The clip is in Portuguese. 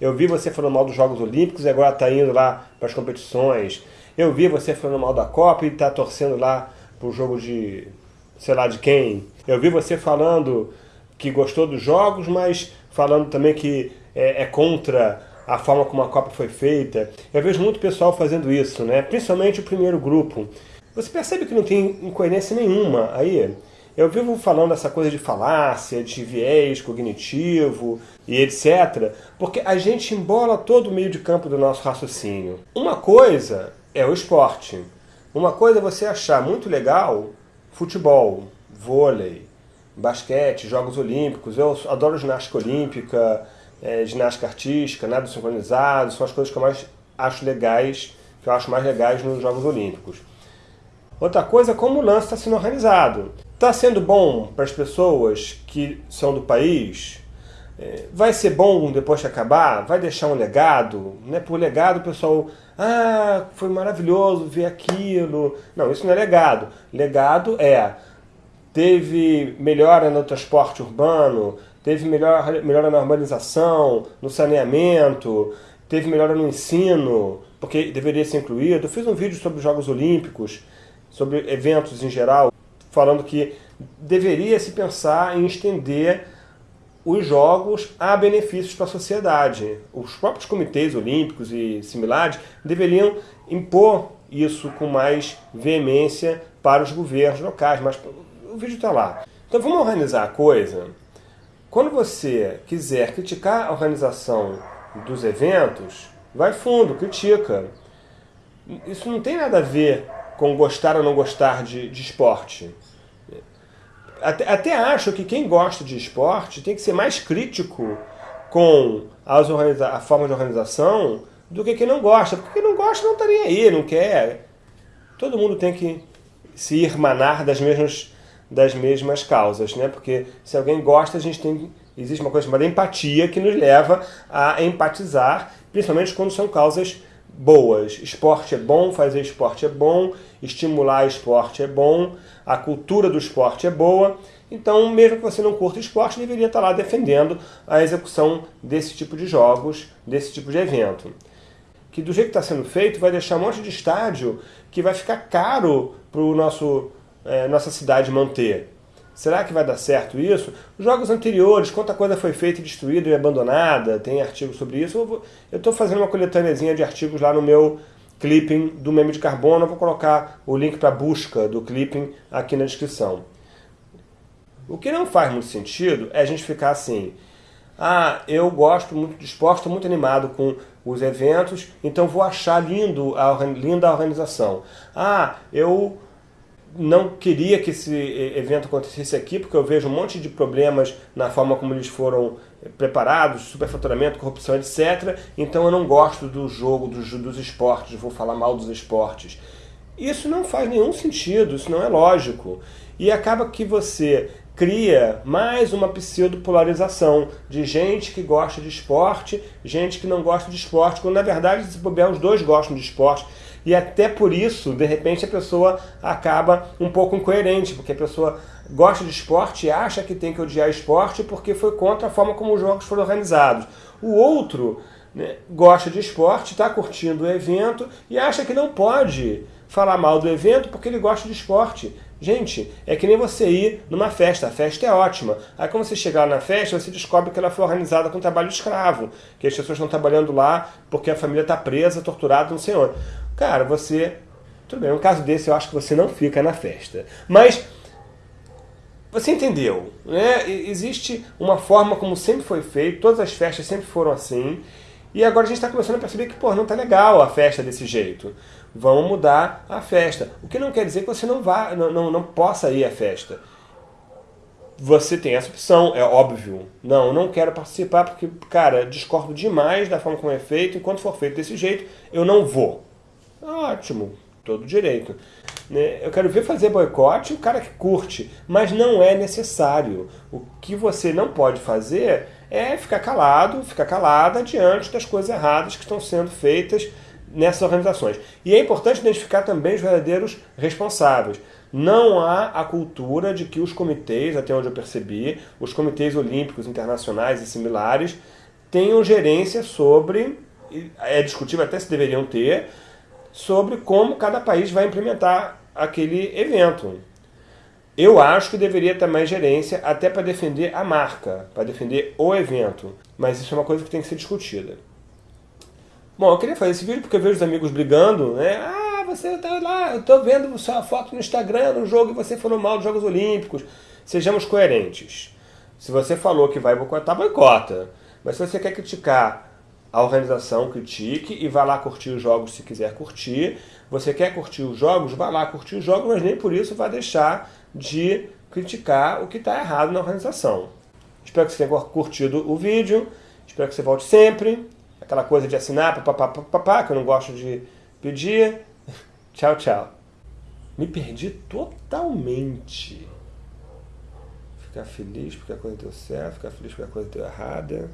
eu vi você falando mal dos Jogos Olímpicos e agora está indo lá para as competições. Eu vi você falando mal da Copa e está torcendo lá para o jogo de sei lá de quem. Eu vi você falando que gostou dos jogos, mas falando também que é, é contra a forma como a Copa foi feita. Eu vejo muito pessoal fazendo isso, né? principalmente o primeiro grupo. Você percebe que não tem incoerência nenhuma aí? Eu vivo falando essa coisa de falácia, de viés cognitivo e etc. Porque a gente embola todo o meio de campo do nosso raciocínio. Uma coisa é o esporte. Uma coisa é você achar muito legal futebol, vôlei, basquete, Jogos Olímpicos. Eu adoro ginástica olímpica, é, ginástica artística, nada sincronizado. São as coisas que eu mais acho legais, que eu acho mais legais nos Jogos Olímpicos. Outra coisa é como o lance está sendo organizado. Está sendo bom para as pessoas que são do país? É, vai ser bom depois que acabar? Vai deixar um legado? Né? Por legado o pessoal, ah, foi maravilhoso ver aquilo. Não, isso não é legado. Legado é, teve melhora no transporte urbano, teve melhor, melhora na urbanização, no saneamento, teve melhora no ensino, porque deveria ser incluído. Eu fiz um vídeo sobre os Jogos Olímpicos, sobre eventos em geral, falando que deveria se pensar em estender os jogos a benefícios para a sociedade. Os próprios comitês olímpicos e similares deveriam impor isso com mais veemência para os governos locais, mas o vídeo está lá. Então vamos organizar a coisa. Quando você quiser criticar a organização dos eventos, vai fundo, critica. Isso não tem nada a ver com gostar ou não gostar de, de esporte. Até, até acho que quem gosta de esporte tem que ser mais crítico com as a forma de organização do que quem não gosta. Porque quem não gosta não estaria aí, não quer. Todo mundo tem que se irmanar das mesmas, das mesmas causas, né? Porque se alguém gosta, a gente tem existe uma coisa chamada empatia que nos leva a empatizar, principalmente quando são causas boas. Esporte é bom, fazer esporte é bom, estimular esporte é bom, a cultura do esporte é boa. Então, mesmo que você não curta esporte, deveria estar lá defendendo a execução desse tipo de jogos, desse tipo de evento. Que do jeito que está sendo feito, vai deixar um monte de estádio que vai ficar caro para nosso é, nossa cidade manter. Será que vai dar certo isso? Os jogos anteriores, quanta coisa foi feita e destruída e abandonada, tem artigos sobre isso. Eu estou fazendo uma coletâneazinha de artigos lá no meu clipping do meme de carbono. Eu vou colocar o link para busca do clipping aqui na descrição. O que não faz muito sentido é a gente ficar assim, ah, eu gosto muito de esporte, muito animado com os eventos, então vou achar lindo a, linda a organização. Ah, eu não queria que esse evento acontecesse aqui, porque eu vejo um monte de problemas na forma como eles foram preparados, superfaturamento, corrupção, etc. Então eu não gosto do jogo, dos, dos esportes, vou falar mal dos esportes. Isso não faz nenhum sentido, isso não é lógico. E acaba que você cria mais uma pseudo-polarização de gente que gosta de esporte, gente que não gosta de esporte, quando na verdade, se bobear, os dois gostam de esporte. E até por isso, de repente, a pessoa acaba um pouco incoerente, porque a pessoa gosta de esporte e acha que tem que odiar esporte porque foi contra a forma como os jogos foram organizados. O outro né, gosta de esporte, está curtindo o evento e acha que não pode falar mal do evento porque ele gosta de esporte. Gente, é que nem você ir numa festa, a festa é ótima. Aí quando você chegar na festa, você descobre que ela foi organizada com trabalho escravo, que as pessoas estão trabalhando lá porque a família está presa, torturada, não sei onde. Cara, você... Tudo bem, um caso desse eu acho que você não fica na festa. Mas você entendeu, né? Existe uma forma como sempre foi feito, todas as festas sempre foram assim, e agora a gente está começando a perceber que, pô, não tá legal a festa desse jeito. Vamos mudar a festa. O que não quer dizer que você não vá, não, não, não possa ir à festa. Você tem essa opção, é óbvio. Não, não quero participar porque, cara, discordo demais da forma como é feito. Enquanto for feito desse jeito, eu não vou. Ótimo, todo direito. Né? Eu quero ver fazer boicote o cara que curte, mas não é necessário. O que você não pode fazer é ficar calado, ficar calada diante das coisas erradas que estão sendo feitas nessas organizações. E é importante identificar também os verdadeiros responsáveis. Não há a cultura de que os comitês, até onde eu percebi, os comitês olímpicos internacionais e similares, tenham gerência sobre, é discutível até se deveriam ter, sobre como cada país vai implementar aquele evento. Eu acho que deveria ter mais gerência até para defender a marca, para defender o evento. Mas isso é uma coisa que tem que ser discutida. Bom, eu queria fazer esse vídeo porque eu vejo os amigos brigando, né? Ah, você tá lá, eu tô vendo sua foto no Instagram, no jogo, e você falou mal dos Jogos Olímpicos. Sejamos coerentes. Se você falou que vai boicotar, boicota. Mas se você quer criticar a organização, critique e vá lá curtir os jogos se quiser curtir. Você quer curtir os jogos? Vá lá curtir os jogos, mas nem por isso vai deixar de criticar o que está errado na organização. Espero que você tenha curtido o vídeo, espero que você volte sempre. Aquela coisa de assinar, papapá, papapá, que eu não gosto de pedir. tchau, tchau. Me perdi totalmente. Ficar feliz porque a coisa deu certo, ficar feliz porque a coisa deu errada.